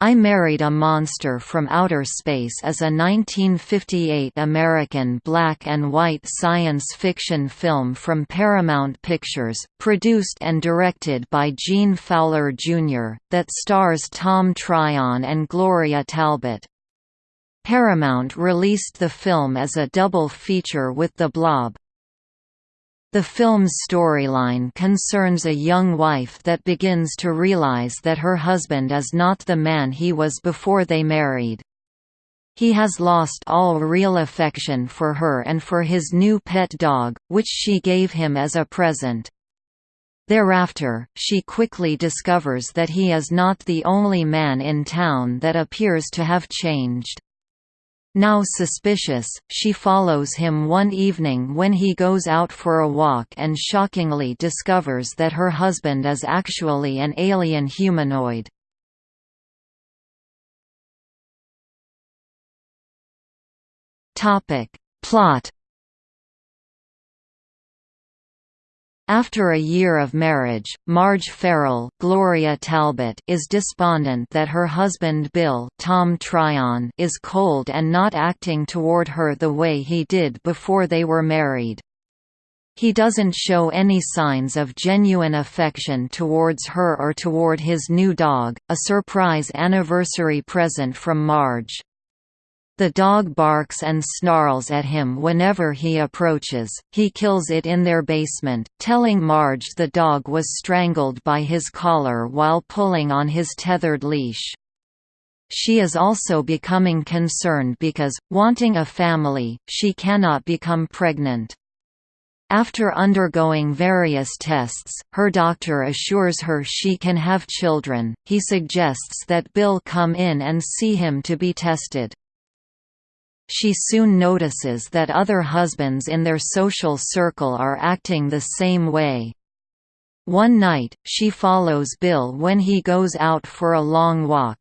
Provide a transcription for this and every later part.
I Married a Monster from Outer Space is a 1958 American black and white science fiction film from Paramount Pictures, produced and directed by Gene Fowler Jr., that stars Tom Tryon and Gloria Talbott. Paramount released the film as a double feature with The Blob. The film's storyline concerns a young wife that begins to realize that her husband is not the man he was before they married. He has lost all real affection for her and for his new pet dog, which she gave him as a present. Thereafter, she quickly discovers that he is not the only man in town that appears to have changed. Now suspicious, she follows him one evening when he goes out for a walk and shockingly discovers that her husband is actually an alien humanoid. Plot After a year of marriage, Marge Farrell Gloria Talbott is despondent that her husband Bill Tom Tryon is cold and not acting toward her the way he did before they were married. He doesn't show any signs of genuine affection towards her or toward his new dog, a surprise anniversary present from Marge. The dog barks and snarls at him whenever he approaches, he kills it in their basement, telling Marge the dog was strangled by his collar while pulling on his tethered leash. She is also becoming concerned because, wanting a family, she cannot become pregnant. After undergoing various tests, her doctor assures her she can have children. He suggests that Bill come in and see him to be tested. She soon notices that other husbands in their social circle are acting the same way. One night, she follows Bill when he goes out for a long walk.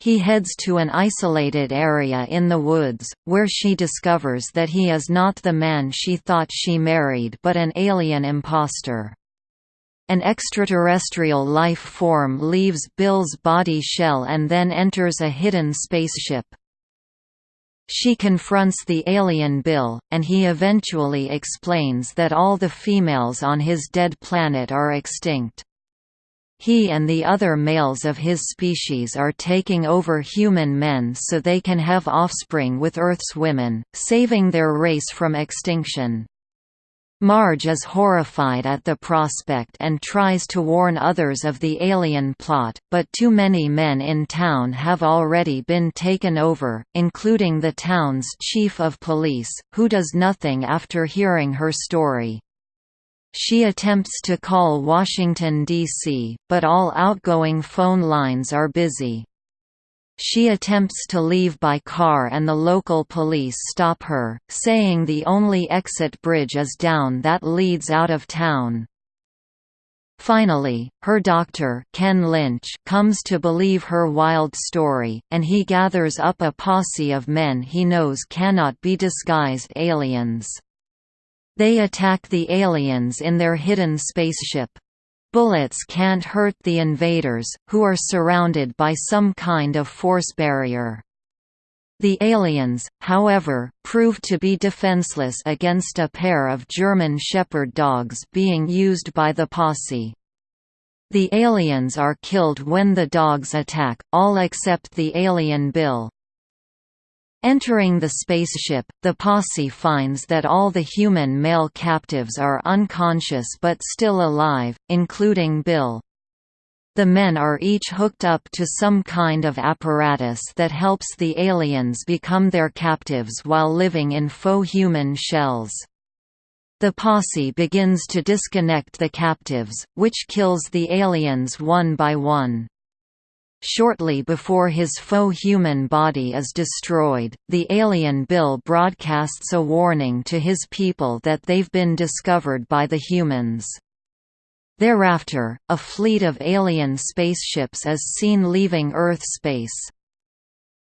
He heads to an isolated area in the woods, where she discovers that he is not the man she thought she married but an alien impostor. An extraterrestrial life form leaves Bill's body shell and then enters a hidden spaceship. She confronts the alien Bill, and he eventually explains that all the females on his dead planet are extinct. He and the other males of his species are taking over human men so they can have offspring with Earth's women, saving their race from extinction. Marge is horrified at the prospect and tries to warn others of the alien plot, but too many men in town have already been taken over, including the town's chief of police, who does nothing after hearing her story. She attempts to call Washington, D.C., but all outgoing phone lines are busy. She attempts to leave by car and the local police stop her, saying the only exit bridge is down that leads out of town. Finally, her doctor Ken Lynch comes to believe her wild story, and he gathers up a posse of men he knows cannot be disguised aliens. They attack the aliens in their hidden spaceship. Bullets can't hurt the invaders, who are surrounded by some kind of force barrier. The aliens, however, prove to be defenseless against a pair of German Shepherd dogs being used by the posse. The aliens are killed when the dogs attack, all except the alien Bill. Entering the spaceship, the posse finds that all the human male captives are unconscious but still alive, including Bill. The men are each hooked up to some kind of apparatus that helps the aliens become their captives while living in faux human shells. The posse begins to disconnect the captives, which kills the aliens one by one. Shortly before his faux human body is destroyed, the alien Bill broadcasts a warning to his people that they've been discovered by the humans. Thereafter, a fleet of alien spaceships is seen leaving Earth space.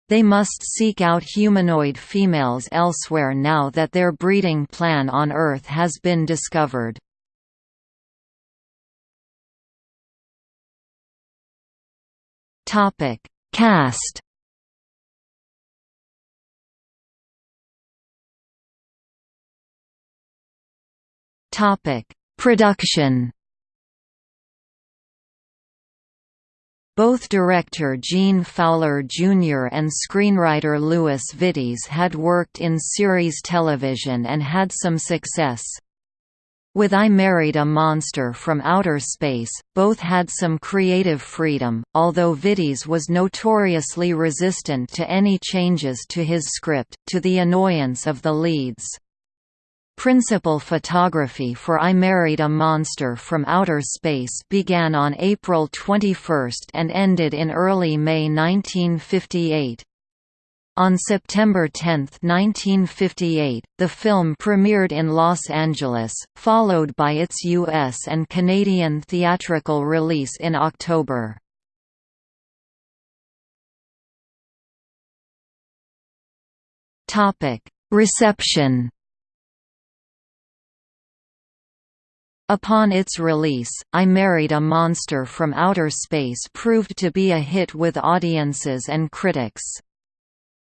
They must seek out humanoid females elsewhere now that their breeding plan on Earth has been discovered. Topic: Cast Topic: Production Both director Gene Fowler Jr. and screenwriter Louis Vittes had worked in series television and had some success. With I Married a Monster from Outer Space, both had some creative freedom, although Vittes was notoriously resistant to any changes to his script, to the annoyance of the leads. Principal photography for I Married a Monster from Outer Space began on April 21 and ended in early May 1958. On September 10, 1958, the film premiered in Los Angeles, followed by its U.S. and Canadian theatrical release in October. Reception Upon its release, I Married a Monster from Outer Space proved to be a hit with audiences and critics.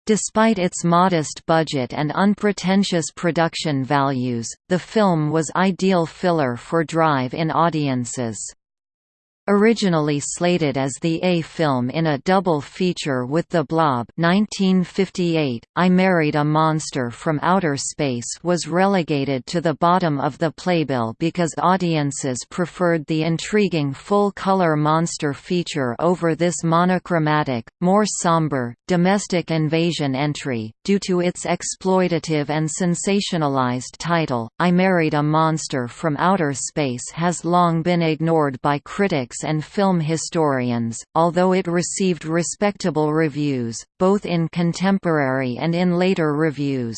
Despite its modest budget and unpretentious production values, the film was ideal filler for drive-in audiences. Originally slated as the A film in a double feature with The Blob 1958, I Married a Monster from Outer Space was relegated to the bottom of the playbill because audiences preferred the intriguing full-color monster feature over this monochromatic, more somber, domestic invasion entry. Due to its exploitative and sensationalized title, I Married a Monster from Outer Space has long been ignored by critics critics and film historians, although it received respectable reviews, both in contemporary and in later reviews.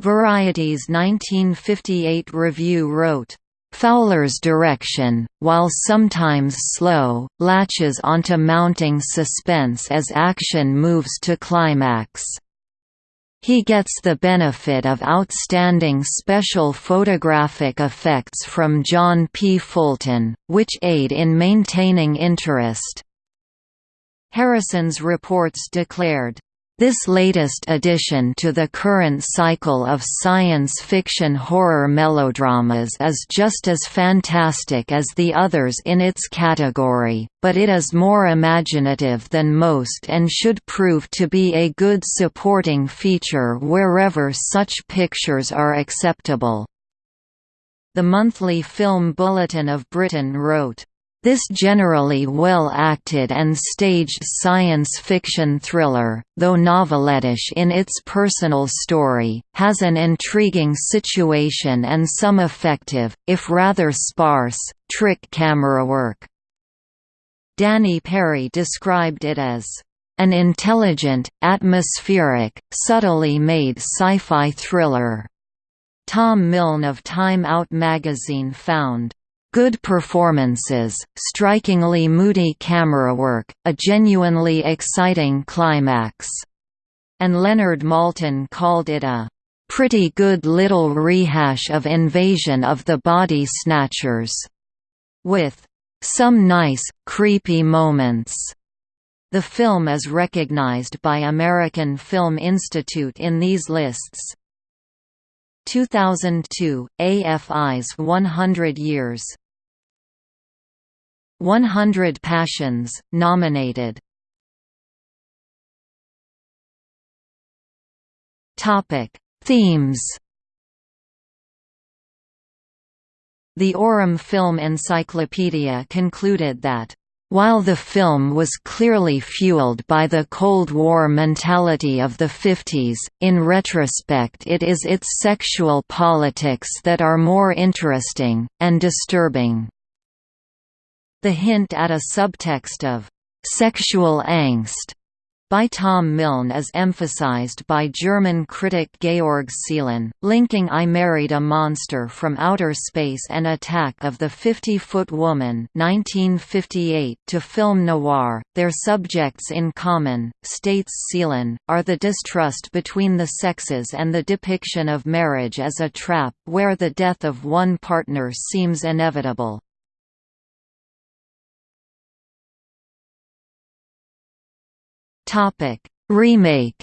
Variety's 1958 review wrote, Fowler's direction, while sometimes slow, latches onto mounting suspense as action moves to climax. He gets the benefit of outstanding special photographic effects from John P. Fulton, which aid in maintaining interest. Harrison's reports declared, this latest addition to the current cycle of science fiction horror melodramas is just as fantastic as the others in its category, but it is more imaginative than most and should prove to be a good supporting feature wherever such pictures are acceptable. The Monthly Film Bulletin of Britain wrote, this generally well-acted and staged science fiction thriller, though novelettish in its personal story, has an intriguing situation and some effective, if rather sparse, trick camera work. Danny Peary described it as an intelligent, atmospheric, subtly made sci-fi thriller. Tom Milne of Time Out magazine found Good performances, strikingly moody camera work, a genuinely exciting climax. And Leonard Maltin called it a pretty good little rehash of Invasion of the Body Snatchers, with some nice, creepy moments. The film is recognized by American Film Institute in these lists. 2002, AFI's 100 Years 100 Passions, nominated Themes The Aurum Film Encyclopedia concluded that while the film was clearly fueled by the Cold War mentality of the 50s, in retrospect it is its sexual politics that are more interesting, and disturbing. The hint at a subtext of «sexual angst» by Tom Milne is emphasized by German critic Georg Seeßlen, linking I Married a Monster from Outer Space and Attack of the 50-Foot Woman 1958 to film noir. Their subjects in common, states Seeßlen, are the distrust between the sexes and the depiction of marriage as a trap where the death of one partner seems inevitable. Remake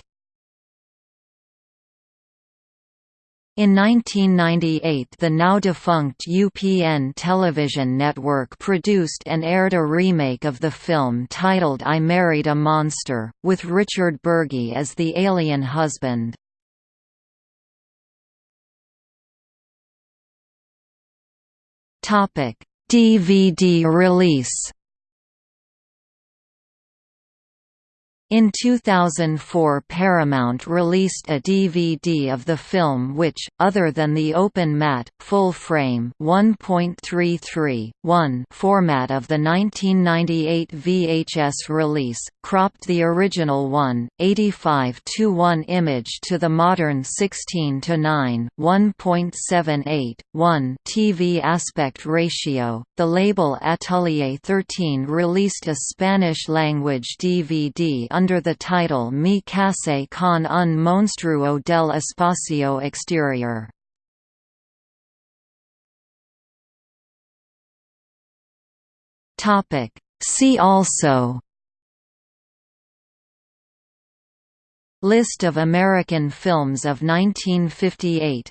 In 1998 the now-defunct UPN television network produced and aired a remake of the film titled I Married a Monster, with Richard Burgi as the alien husband. DVD release In 2004 Paramount released a DVD of the film which, other than the open matte, full-frame format of the 1998 VHS release, cropped the original 1, 85 to 1 image to the modern 16 to 9, 1.78, 1 TV aspect ratio. The label Atelier 13 released a Spanish-language DVD under the title Mi case con un monstruo del espacio exterior. See also List of American films of 1958